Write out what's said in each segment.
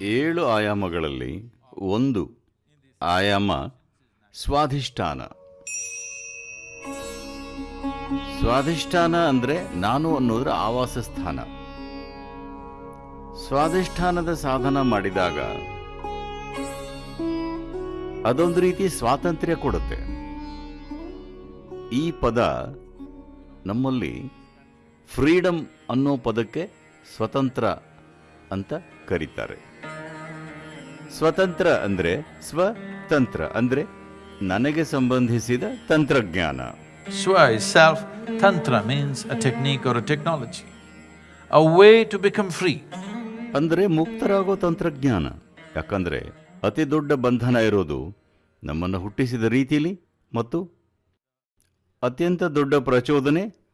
ಏಳು ಆಯಾಮಗಳಲ್ಲಿ ಒಂದು ಆಯಾಮ ಸ್ವಾಧಿಷ್ಠಾನ. ಸ್ವಾಧಿಷ್ಠಾನ ಅಂದರೆ ನಾನು ಅನ್ನೋದ್ರ ಆವಾಸ ಸ್ಥಾನ. ಸ್ವಾಧಿಷ್ಠಾನದ ಸಾಧನ ಮಾಡಿದಾಗ ಅದೊಂದು ರೀತಿ ಸ್ವಾತಂತ್ರ್ಯ ಕೊಡುತ್ತೆ. ಈ ಪದ ನಮ್ಮಲ್ಲಿ ಫ್ರೀಡಮ್ ಅನ್ನೋ ಪದಕ್ಕೆ ಸ್ವತಂತ್ರ ಅಂತ ಕರೀತಾರೆ. ಸ್ವತಂತ್ರ ಅಂದ್ರೆ ಸ್ವತಂತ್ರ ಅಂದ್ರೆ ನನಗೆ ಸಂಬಂಧಿಸಿದ ತಂತ್ರಜ್ಞಾನ. Swa ಸೆಲ್ಫ್ ತಂತ್ರ means a technique or or a technology, a way to free free. ಅಂದರೆ ಮುಕ್ತರಾಗೋ ತಂತ್ರಜ್ಞಾನ. ಯಾಕಂದ್ರೆ ಅತಿ ದೊಡ್ಡ ಬಂಧನ ಇರೋದು ನಮ್ಮನ್ನು ಹುಟ್ಟಿಸಿದ ರೀತಿಲಿ ಮತ್ತು ಅತ್ಯಂತ ದೊಡ್ಡ ಪ್ರಚೋದನೆ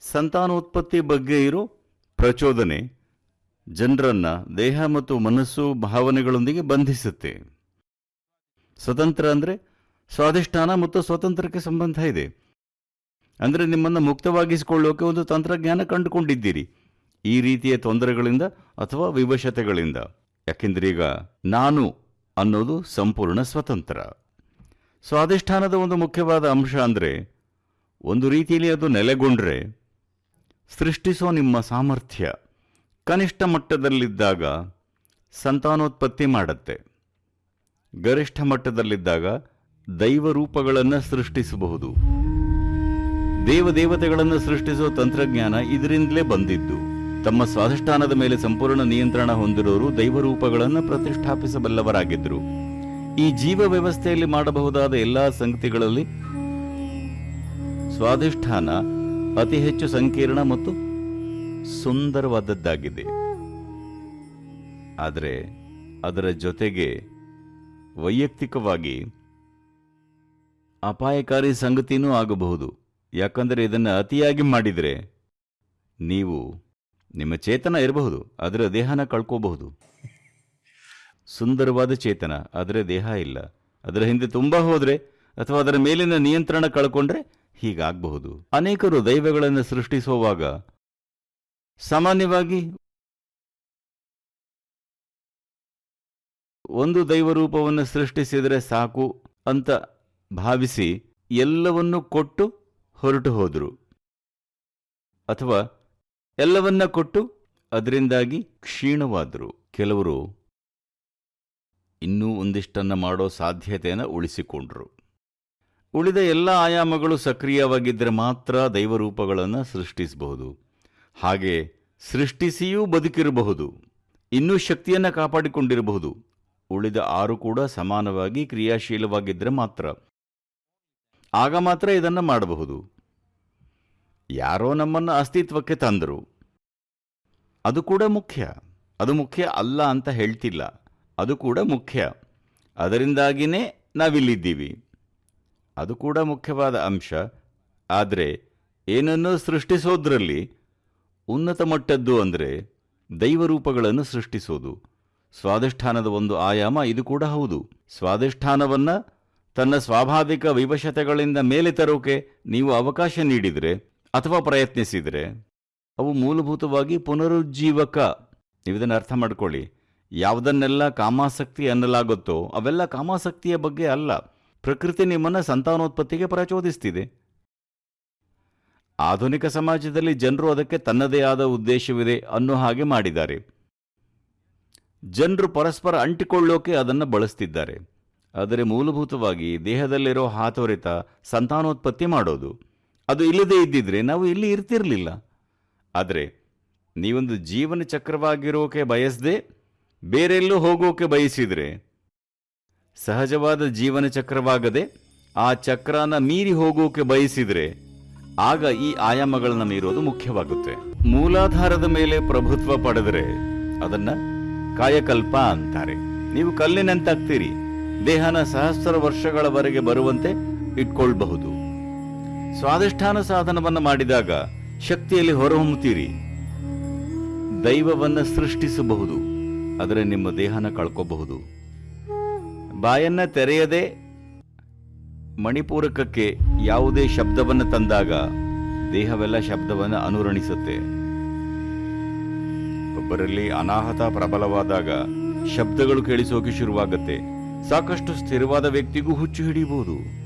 ಸಂತಾನೋತ್ಪತ್ತಿ ಬಗ್ಗೆ ಇರೋ ಪ್ರಚೋದನೆ ಜನರನ್ನ ದೇಹ ಮತ್ತು ಮನಸ್ಸು ಭಾವನೆಗಳೊಂದಿಗೆ ಬಂಧಿಸುತ್ತೆ. ಸ್ವತಂತ್ರ ಅಂದರೆ ಸ್ವಾಧಿಷ್ಠಾನ ಮತ್ತು ಸ್ವತಂತ್ರಕ್ಕೆ ಸಂಬಂಧ ಇದೆ. ಅಂದರೆ ನಿಮ್ಮನ್ನು ಮುಕ್ತವಾಗಿಸಿಕೊಳ್ಳೋಕೆ ಒಂದು ತಂತ್ರಜ್ಞಾನ ಕಂಡುಕೊಂಡಿದ್ದೀರಿ. ಈ ರೀತಿಯ ತೊಂದರೆಗಳಿಂದ ಅಥವಾ ವಿವಶತೆಗಳಿಂದ. ಯಾಕೆಂದ್ರೆ ಈಗ ನಾನು ಅನ್ನೋದು ಸಂಪೂರ್ಣ ಸ್ವತಂತ್ರ. ಸ್ವಾಧಿಷ್ಠಾನದ ಒಂದು ಮುಖ್ಯವಾದ ಅಂಶ ಅಂದರೆ ಒಂದು ರೀತಿಯಲ್ಲಿ ಅದು ನೆಲೆಗೊಂಡ್ರೆ ಸೃಷ್ಟಿಸೋ ನಿಮ್ಮ ಸಾಮರ್ಥ್ಯ. ಕನಿಷ್ಠ ಮಟ್ಟದಲ್ಲಿದ್ದಾಗ ಸಂತಾನೋತ್ಪತ್ತಿ ಮಾಡುತ್ತೆ. ಗರಿಷ್ಠ ಮಟ್ಟದಲ್ಲಿದ್ದಾಗ ದೈವ ರೂಪಗಳನ್ನು ಸೃಷ್ಟಿಸಬಹುದು. ದೇವದೇವತೆಗಳನ್ನು ಸೃಷ್ಟಿಸುವ ತಂತ್ರಜ್ಞಾನ ಇದರಿಂದಲೇ ಬಂದಿದ್ದು. ತಮ್ಮ ಸ್ವಾಧಿಷ್ಠಾನದ ಮೇಲೆ ಸಂಪೂರ್ಣ ನಿಯಂತ್ರಣ ಹೊಂದಿರೋರು ದೈವರೂಪಗಳನ್ನು ಪ್ರತಿಷ್ಠಾಪಿಸಬಲ್ಲವರಾಗಿದ್ದರು ಈ ಜೀವ ವ್ಯವಸ್ಥೆಯಲ್ಲಿ ಮಾಡಬಹುದಾದ ಎಲ್ಲಾ ಸಂಗತಿಗಳಲ್ಲಿ ಸ್ವಾಧಿಷ್ಠಾನ ಅತಿ ಹೆಚ್ಚು ಸಂಕೀರ್ಣ ಮತ್ತು ಸುಂದರವಾದದ್ದಾಗಿದೆ. ಆದರೆ ಅದರ ಜೊತೆಗೆ ವೈಯಕ್ತಿಕವಾಗಿ ಅಪಾಯಕಾರಿ ಸಂಗತಿನೂ ಆಗಬಹುದು. ಯಾಕಂದರೆ ಇದನ್ನು ಅತಿಯಾಗಿ ಮಾಡಿದರೆ ನೀವು ನಿಮ್ಮ ಚೇತನ ಇರಬಹುದು ಅದರ ದೇಹನ ಕಳ್ಕೋಬಹುದು. ಸುಂದರವಾದ ಚೇತನ, ಆದರೆ ದೇಹ ಇಲ್ಲ. ಅದರ ಹಿಂದೆ ತುಂಬ ಹೋದರೆ ಅಥವಾ ಅದರ ಮೇಲಿನ ನಿಯಂತ್ರಣ ಕಳ್ಕೊಂಡ್ರೆ ಹೀಗಾಗಬಹುದು. ಅನೇಕರು ದೈವಗಳನ್ನು ಸೃಷ್ಟಿಸುವಾಗ ಸಾಮಾನ್ಯವಾಗಿ ಒಂದು ದೈವರೂಪವನ್ನು ಸೃಷ್ಟಿಸಿದರೆ ಸಾಕು ಅಂತ ಭಾವಿಸಿ ಎಲ್ಲವನ್ನೂ ಕೊಟ್ಟು ಹೊರಟು ಹೋದರು. ಅಥವಾ ಎಲ್ಲವನ್ನ ಕೊಟ್ಟು ಅದರಿಂದಾಗಿ ಕ್ಷೀಣವಾದರು. ಕೆಲವರು ಇನ್ನೂ ಒಂದಿಷ್ಟನ್ನ ಮಾಡೋ ಸಾಧ್ಯತೆಯನ್ನು ಉಳಿಸಿಕೊಂಡರು. ಉಳಿದ ಎಲ್ಲ ಆಯಾಮಗಳು ಸಕ್ರಿಯವಾಗಿದ್ದರೆ ಮಾತ್ರ ದೈವರೂಪಗಳನ್ನು ಸೃಷ್ಟಿಸಬಹುದು. ಹಾಗೆ ಸೃಷ್ಟಿಸಿಯೂ ಬದುಕಿರಬಹುದು, ಇನ್ನೂ ಶಕ್ತಿಯನ್ನು ಕಾಪಾಡಿಕೊಂಡಿರಬಹುದು. ಉಳಿದ ಆರು ಕೂಡ ಸಮಾನವಾಗಿ ಕ್ರಿಯಾಶೀಲವಾಗಿದ್ದರೆ ಮಾತ್ರ. ಆಗ ಮಾತ್ರ ಇದನ್ನು ಮಾಡಬಹುದು. ಯಾರೋ ನಮ್ಮನ್ನು ಅಸ್ತಿತ್ವಕ್ಕೆ ತಂದರು. ಅದು ಕೂಡ ಮುಖ್ಯ. ಅದು ಮುಖ್ಯ ಅಲ್ಲ ಅಂತ ಹೇಳ್ತಿಲ್ಲ. ಅದು ಕೂಡ ಮುಖ್ಯ. ಅದರಿಂದಾಗಿಯೇ ನಾವಿಲ್ಲಿದ್ದೀವಿ. ಅದು ಕೂಡ ಮುಖ್ಯವಾದ ಅಂಶ. ಆದರೆ ಏನನ್ನೂ ಸೃಷ್ಟಿಸೋದ್ರಲ್ಲಿ ಉನ್ನತ ಮಟ್ಟದ್ದು ಅಂದರೆ ದೈವರೂಪಗಳನ್ನು ಸೃಷ್ಟಿಸೋದು. ಸ್ವಾಧಿಷ್ಠಾನದ ಒಂದು ಆಯಾಮ ಇದು ಕೂಡ ಹೌದು. ಸ್ವಾಧಿಷ್ಠಾನವನ್ನ ತನ್ನ ಸ್ವಾಭಾವಿಕ ವಿವಶತೆಗಳಿಂದ ಮೇಲೆ ತರೋಕೆ ನೀವು ಅವಕಾಶ ನೀಡಿದರೆ ಅಥವಾ ಪ್ರಯತ್ನಿಸಿದರೆ ಅವು ಮೂಲಭೂತವಾಗಿ ಪುನರುಜ್ಜೀವಕ. ನೀವು ಇದನ್ನು ಅರ್ಥ ಮಾಡ್ಕೊಳ್ಳಿ. ಯಾವುದನ್ನೆಲ್ಲ ಕಾಮಾಸಕ್ತಿ ಅನ್ನಲಾಗುತ್ತೋ ಅವೆಲ್ಲ ಕಾಮಾಸಕ್ತಿಯ ಬಗ್ಗೆ ಅಲ್ಲ. ಪ್ರಕೃತಿ ನಿಮ್ಮನ್ನು ಸಂತಾನೋತ್ಪತ್ತಿಗೆ ಪ್ರಚೋದಿಸ್ತಿದೆ. ಆಧುನಿಕ ಸಮಾಜದಲ್ಲಿ ಜನರು ಅದಕ್ಕೆ ತನ್ನದೇ ಆದ ಉದ್ದೇಶವಿದೆ ಅನ್ನೋ ಹಾಗೆ ಮಾಡಿದ್ದಾರೆ. ಜನರು ಪರಸ್ಪರ ಅಂಟಿಕೊಳ್ಳೋಕೆ ಅದನ್ನು ಬಳಸ್ತಿದ್ದಾರೆ. ಆದರೆ ಮೂಲಭೂತವಾಗಿ ದೇಹದಲ್ಲಿರೋ ಹಾತೊರೆತ ಸಂತಾನೋತ್ಪತ್ತಿ ಮಾಡೋದು. ಅದು ಇಲ್ಲದೇ ಇದ್ದಿದ್ರೆ ನಾವು ಇಲ್ಲಿ ಇರ್ತಿರಲಿಲ್ಲ. ಆದರೆ ನೀವೊಂದು ಜೀವನ ಚಕ್ರವಾಗಿರೋಕೆ ಬಯಸದೆ ಬೇರೆಲ್ಲೂ ಹೋಗೋಕೆ ಬಯಸಿದರೆ ಸಹಜವಾದ ಜೀವನ ಚಕ್ರವಾಗದೆ ಆ ಚಕ್ರನ ಮೀರಿ ಹೋಗೋಕೆ ಬಯಸಿದರೆ ಆಗ ಈ ಆಯಾಮಗಳನ್ನ ಮೀರೋದು ಮುಖ್ಯವಾಗುತ್ತೆ. ಮೂಲಾಧಾರದ ಮೇಲೆ ಪ್ರಭುತ್ವ ಪಡೆದರೆ ಅದನ್ನ ಕಾಯಕಲ್ಪ ಅಂತಾರೆ. ನೀವು ಕಲ್ಲಿನಂತಾಗ್ತೀರಿ. ದೇಹನ ಸಹಸ್ರ ವರ್ಷಗಳವರೆಗೆ ಬರುವಂತೆ ಇಟ್ಕೊಳ್ಬಹುದು. ಸ್ವಾಧಿಷ್ಠಾನ ಸಾಧನವನ್ನ ಮಾಡಿದಾಗ ಶಕ್ತಿಯಲ್ಲಿ ಹೊರಹೊಮ್ಮುತ್ತೀರಿ. ದೈವವನ್ನ ಸೃಷ್ಟಿಸಬಹುದು. ಆದರೆ ನಿಮ್ಮ ದೇಹನ ಕಳ್ಕೋಬಹುದು. ಬಾಯನ್ನ ತೆರೆಯದೆ ಮಣಿಪೂರಕಕ್ಕೆ ಯಾವುದೇ ಶಬ್ದವನ್ನು ತಂದಾಗ ದೇಹವೆಲ್ಲ ಶಬ್ದವನ್ನು ಅನುರಣಿಸುತ್ತೆ. ಒಬ್ಬರಲ್ಲಿ ಅನಾಹತ ಪ್ರಬಲವಾದಾಗ ಶಬ್ದಗಳು ಕೇಳಿಸೋಕೆ ಶುರುವಾಗುತ್ತೆ. ಸಾಕಷ್ಟು ಸ್ಥಿರವಾದ ವ್ಯಕ್ತಿಗೂ ಹುಚ್ಚು ಹಿಡಿಯಬಹುದು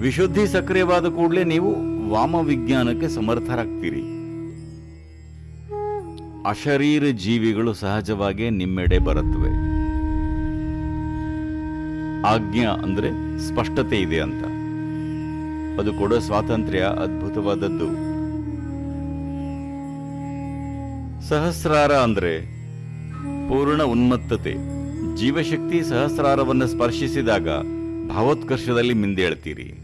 ವಿಶುದ್ಧಿ ಸಕ್ರಿಯವಾದ ಕೂಡಲೇ ನೀವು ವಾಮ ವಿಜ್ಞಾನಕ್ಕೆ ಸಮರ್ಥರಾಗ್ತೀರಿ. ಅಶರೀರ ಜೀವಿಗಳು ಸಹಜವಾಗಿ ನಿಮ್ಮೆಡೆ ಬರುತ್ತವೆ. ಆಜ್ಞಾ ಅಂದ್ರೆ ಸ್ಪಷ್ಟತೆ ಇದೆ ಅಂತ. ಅದು ಕೊಡೋ ಸ್ವಾತಂತ್ರ್ಯ ಅದ್ಭುತವಾದದ್ದು. ಸಹಸ್ರಾರ ಅಂದ್ರೆ ಪೂರ್ಣ ಉನ್ಮತ್ತತೆ. ಜೀವಶಕ್ತಿ ಸಹಸ್ರಾರವನ್ನು ಸ್ಪರ್ಶಿಸಿದಾಗ ಭಾವೋತ್ಕರ್ಷದಲ್ಲಿ ಮಿಂದೇಳ್ತೀರಿ.